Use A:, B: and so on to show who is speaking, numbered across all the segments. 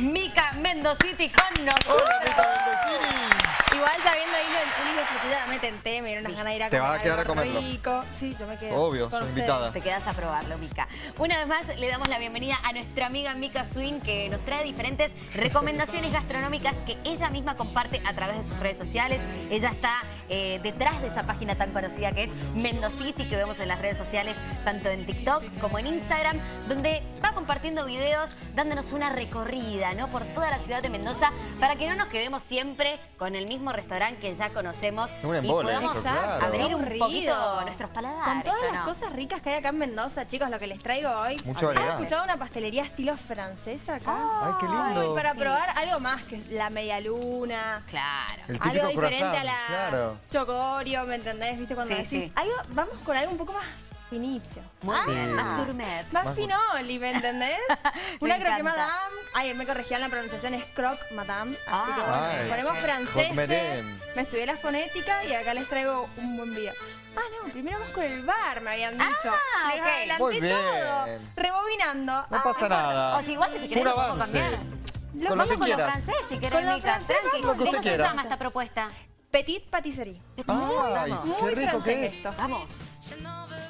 A: Mica Mendociti con nosotros.
B: Hola, Mica Mendocini.
C: Igual sabiendo ahí lo del puli y la frutilla, me tenté, me dieron unas ganas de ir a
B: Te
C: comer
B: vas a quedar a comerlo.
C: rico. Sí, yo me quedo.
B: Obvio,
C: ustedes.
B: invitada.
A: Te quedas a probarlo, Mica. Una vez más, le damos la bienvenida a nuestra amiga Mica Swin, que nos trae diferentes recomendaciones gastronómicas que ella misma comparte a través de sus redes sociales. Ella está eh, detrás de esa página tan conocida que es Mendociti, que vemos en las redes sociales, tanto en TikTok como en Instagram, donde va compartiendo videos, dándonos una recorrida ¿no? por toda la ciudad de Mendoza, para que no nos quedemos siempre con el mismo restaurante que ya conocemos
B: Un
A: y podamos
B: eso, claro.
A: abrir un poquito nuestros paladares.
C: Con todas
A: ¿o
C: las
A: no?
C: cosas ricas que hay acá en Mendoza, chicos, lo que les traigo hoy.
B: Mucha
C: ¿Han
B: variedad.
C: escuchado una pastelería estilo francesa acá?
B: Ay, qué lindo.
C: Ay, para
A: Sí.
C: probar algo más que la media luna.
A: Claro.
B: El
C: Algo diferente
B: croissant,
C: a la
B: claro.
C: chocorio, ¿me entendés? ¿Viste? Cuando
A: Sí,
C: decís
A: sí.
C: algo, vamos con algo un poco más finito.
A: Muy
B: Sí.
A: bien, más gourmet.
C: Más
B: Más-
C: finoli, ¿me entendés?
A: Me
C: Una croque
A: encanta.
C: madame. Ay, me corregían la pronunciación, es croque madame. Así que bueno,
B: Ah. Ay.
C: ponemos franceses. Me estudié la fonética y acá les traigo un buen video. Ah, no, primero vamos con el bar, me habían dicho.
A: Ah,
C: Les adelanté
B: Muy bien.
C: todo. Rebobinando.
B: No
C: Ah,
B: pasa nada.
A: O si igual que si
B: Fue
A: querés
B: un
A: lo puedo
B: avance.
A: cambiar.
C: Lo
B: Con
A: Vamos
B: que
A: con lo francés si querés, Mica.
C: francés,
A: Tranqui.
B: Que
A: ¿Cómo se llama esta propuesta?
C: Petit Patisserie.
B: Ay,
A: Vamos.
B: qué
C: Muy
B: rico que
C: francés
B: es.
C: esto.
A: Vamos.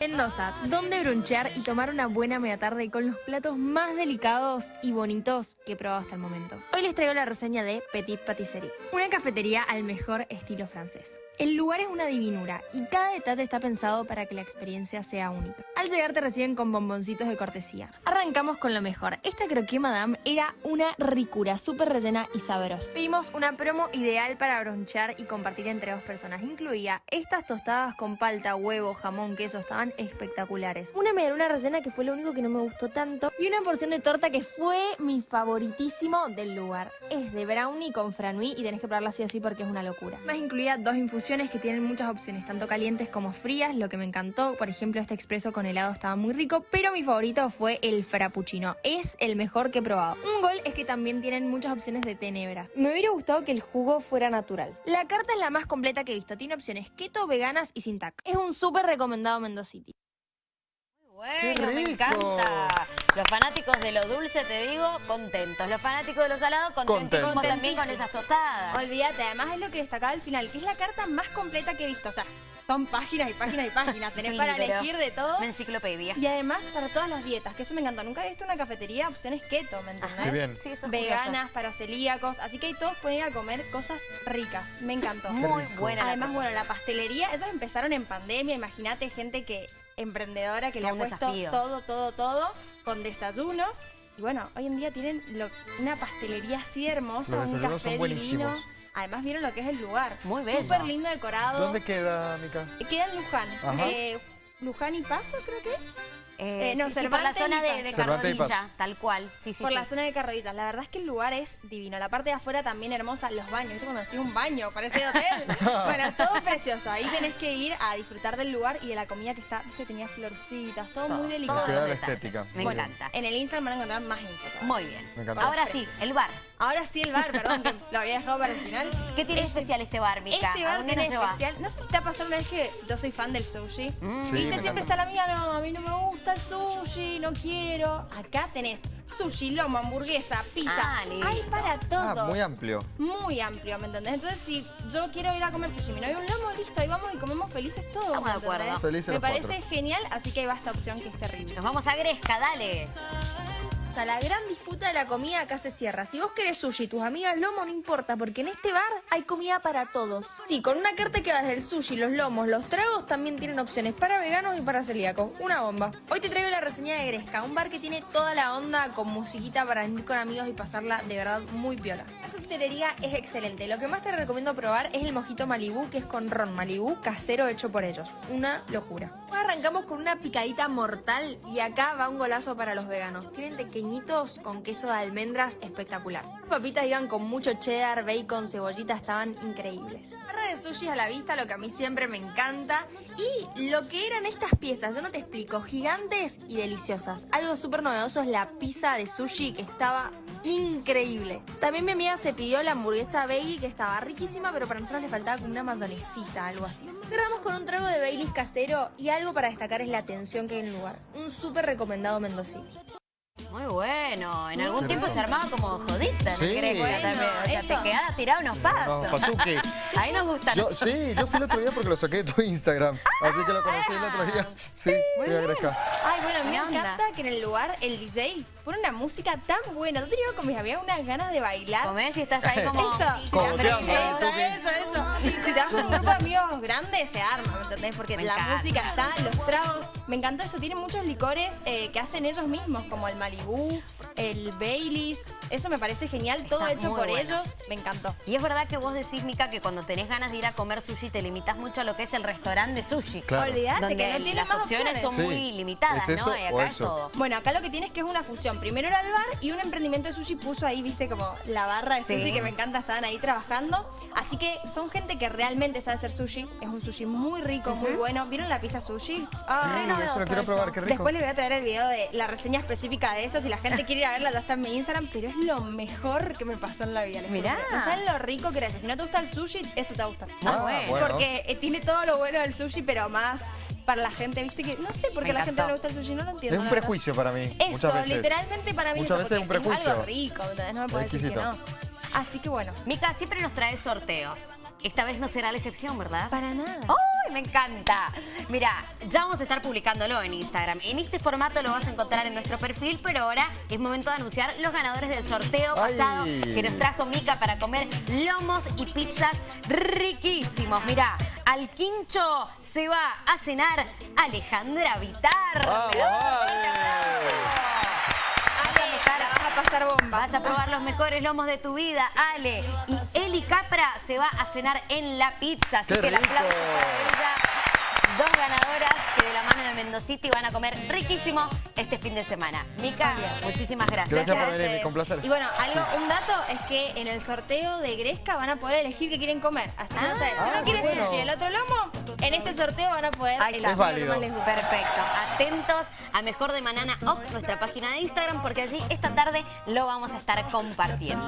D: Mendoza, donde brunchear y tomar una buena media tarde con los platos más delicados y bonitos que he probado hasta el momento. Hoy les traigo la reseña de Petit Patisserie, una cafetería al mejor estilo francés. El lugar es una divinura y cada detalle está pensado para que la experiencia sea única. Al llegar te reciben con bomboncitos de cortesía. Arrancamos con lo mejor. Esta croquet madame era una ricura, súper rellena y sabrosa. Pedimos una promo ideal para bronchear y compartir entre dos personas. Incluía estas tostadas con palta, huevo, jamón, queso, estaban espectaculares. Una medialuna rellena que fue lo único que no me gustó tanto. Y una porción de torta que fue mi favoritísimo del lugar. Es de brownie con franui y tenés que probarla sí o sí porque es una locura. Más incluía dos infusiones que tienen muchas opciones, tanto calientes como frías, lo que me encantó. Por ejemplo, este expreso con helado estaba muy rico, pero mi favorito fue el frappuccino. Es el mejor que he probado. Un gol es que también tienen muchas opciones de tenebra. Me hubiera gustado que el jugo fuera natural. La carta es la más completa que he visto. Tiene opciones keto, veganas y sin tac. Es un súper recomendado Mendocity.
A: Bueno, me encanta. Los fanáticos de lo dulce, te digo, contentos. Los fanáticos de lo salado,
B: Contentos.
A: también con esas tostadas.
C: Olvídate, además es lo que destacaba al final, que es la carta más completa que he visto. O sea, son páginas y páginas y páginas. Tenés para
A: libro.
C: elegir de todo.
A: Una enciclopedia.
C: Y además para todas las dietas, que eso me encantó. Nunca he visto una cafetería opciones keto, ¿me entendés?
B: Qué bien.
A: Sí, eso es
C: Veganas, para celíacos. Así que ahí todos pueden ir a comer cosas ricas. Me encantó.
A: curioso. Muy buena.
C: Además, bueno, la pastelería, ellos empezaron en pandemia. Imagínate gente que emprendedora que
A: Todo
C: le ha puesto
A: desafío.
C: todo, todo, todo, con desayunos. Y bueno, hoy en día tienen lo- una pastelería así hermosa,
B: Los
C: un café
B: son
C: divino.
B: buenísimos.
C: Además vieron lo que es el lugar.
A: Muy bello.
C: Súper lindo decorado.
B: ¿Dónde queda, Mica?
C: Queda en Luján.
B: Ajá.
C: Eh, Luján y Paso creo que es.
A: Eh,
C: Eh, no,
A: sí, sí, por la zona de, de. Carrodilla, tal cual. Sí, sí,
C: por
A: sí.
C: la zona de Carrodillas. La verdad es que el lugar es divino. La parte de afuera también hermosa. Los baños. ¿Viste cuando decía un baño? Parece de hotel. bueno, todo precioso. Ahí tenés que ir a disfrutar del lugar y de la comida que está. Viste, tenía florcitas. Todo,
A: Todo,
C: muy
A: todo
C: delicado.
B: La
A: detalles.
B: estética.
A: Me
B: Muy bien.
A: encanta.
C: En el Instagram van a encontrar más info. todavía.
A: Muy bien.
B: Me encantó.
A: Ahora sí, el bar.
C: Ahora sí el bar, perdón, que lo había dejado para el final.
A: ¿Qué tiene especial este bar, Mica?
C: Este
A: ¿A
C: bar tiene especial. No sé si te ha pasado una vez que yo soy fan del sushi.
A: Mm.
C: Viste, siempre
B: encanta.
C: está la amiga, no, a mí no me gusta el sushi, no quiero. Acá tenés sushi, lomo, hamburguesa, pizza.
A: Ah.
C: Hay para todo.
B: Ah, muy amplio.
C: Muy amplio, ¿me entendés? Entonces, si yo quiero ir a comer sushi, mi novio un lomo, listo, ahí vamos y comemos felices todos.
A: Estamos de
C: ¿me
A: acuerdo.
B: Felices
C: Me
B: los
C: parece
B: cuatro.
C: genial, así que ahí va esta opción que es terrible.
A: Nos vamos a Gresca, dale.
D: La gran disputa de la comida acá se cierra. Si vos querés sushi y tus amigas lomo, no importa, porque en este bar hay comida para todos. Sí, con una carta que va desde el sushi, los lomos, los tragos, también tienen opciones para veganos y para celíacos. Una bomba. Hoy te traigo la reseña de Gresca, un bar que tiene toda la onda con musiquita para venir con amigos y pasarla de verdad muy piola. La coctelería es excelente. Lo que más te recomiendo probar es el mojito Malibú, que es con ron Malibú casero hecho por ellos. Una locura. Arrancamos con una picadita mortal y acá va un golazo para los veganos. Tienen con queso de almendras espectacular. Las papitas iban con mucho cheddar, bacon, cebollita, estaban increíbles. Barra de sushi a la vista, lo que a mí siempre me encanta. Y lo que eran estas piezas, yo no te explico, gigantes y deliciosas. Algo súper novedoso es la pizza de sushi que estaba increíble. También mi amiga se pidió la hamburguesa Bailey que estaba riquísima, pero para nosotros le faltaba como una mayonesita, algo así. Cerramos con un trago de Baileys casero y algo para destacar es la atención que hay en el lugar. Un súper recomendado Mendocity.
A: Muy bueno. En algún tiempo se armaba como jodita
B: Sí.
A: en Grecia
C: Bueno,
A: también. O sea,
C: eso.
A: te quedaba tirado unos pasos.
B: No, Pazuki.
A: Ahí nos gustan.
B: Yo, sí, yo fui el otro día porque lo saqué de tu Instagram. Así que lo conocí el otro día. Sí, fui a Gresca.
C: Ay, bueno, me encanta que en el lugar el DJ pone una música tan buena. Yo te digo con mis había unas ganas de bailar.
A: Comés y estás ahí como...
C: Eso.
B: Cogoteando,
C: Eso,
B: Tuki.
C: eso, eso. Si te vas con un grupo de amigos grandes, se arma, ¿me entendés? Porque
A: Me
C: la
A: encanta.
C: música está, los tragos. Me encantó eso. Tienen muchos licores eh, que hacen ellos mismos, como el Malibu, el Baileys. Eso me parece genial. Todo
A: Está
C: hecho por
A: bueno.
C: ellos. Me encantó.
A: Y es verdad que vos decís, Mica, que cuando tenés ganas de ir a comer sushi te limitas mucho a lo que es el restaurante de sushi.
B: Claro.
C: Olvídate
A: Donde
C: que no tiene
A: las
C: más
A: opciones, son
B: Sí.
A: muy limitadas,
B: ¿Es eso
A: ¿no? Y
B: o
A: acá
B: eso?
A: es todo.
C: Bueno, acá lo que tienes que es una fusión. Primero era el bar y un emprendimiento de sushi puso ahí, viste, como la barra de
A: Sí.
C: sushi que me encanta, estaban ahí trabajando. Así que son gente que realmente sabe hacer sushi. Es un sushi muy rico, muy bueno. ¿Vieron la pizza sushi?
A: Ay,
B: Sí, eso lo quiero
A: eso.
B: probar, qué rico.
C: Después les voy a traer el video de la reseña específica de eso. Si la gente quiere ir a verla, ya está en mi Instagram. Pero es lo mejor que me pasó en la vida. les
A: Mirá.
C: No saben lo rico que era eso. Si no te gusta el sushi, esto te va a gustar.
A: Ah, bueno.
C: Porque eh, tiene todo lo bueno del sushi, pero más para la gente, viste que no sé por qué a la gente no le gusta el sushi, no lo
B: Es
C: entiendo.
B: un
C: la verdad.
B: prejuicio para mí.
C: Eso,
B: muchas veces.
C: literalmente para mí
B: Muchas veces es un prejuicio.
C: algo rico. No me puedes decir que no. Así que bueno.
A: Mica siempre nos trae sorteos. Esta vez no será la excepción, ¿verdad?
C: Para nada.
A: ¡Ay, me encanta! Mira, ya vamos a estar publicándolo en Instagram. En este formato lo vas a encontrar en nuestro perfil, pero ahora es momento de anunciar los ganadores del sorteo
B: Ay.
A: pasado que nos trajo Mica para comer lomos y pizzas riquísimos. Mira, al quincho se va a cenar Alejandra Vitar.
B: Vamos,
A: Le damos un
B: vale.
A: fuerte aplauso.
C: Ale, la vas a pasar bomba.
A: Vas a probar los mejores lomos de tu vida, Ale. Y Eli Capra se va a cenar en la pizza. Así
B: ¡Qué
A: que el aplauso
B: rico!
A: para ella. Dos ganadoras que de la mano de Mendocity van a comer riquísimo este fin de semana. Mica, muchísimas gracias.
B: Gracias por
C: a
B: venir,
C: ustedes.
B: con placer.
C: Y bueno, algo, un dato es que en el sorteo de Gresca van a poder elegir qué quieren comer. Así no sé, si
B: Ah,
C: uno quiere
B: bueno.
C: sushi y el otro lomo, en este sorteo van a poder
A: Ahí está.
C: elegir
B: Es
C: lo que
B: válido.
C: más les gusta.
A: Perfecto. Atentos a Mejor de Manana Off, nuestra página de Instagram, porque allí esta tarde lo vamos a estar compartiendo.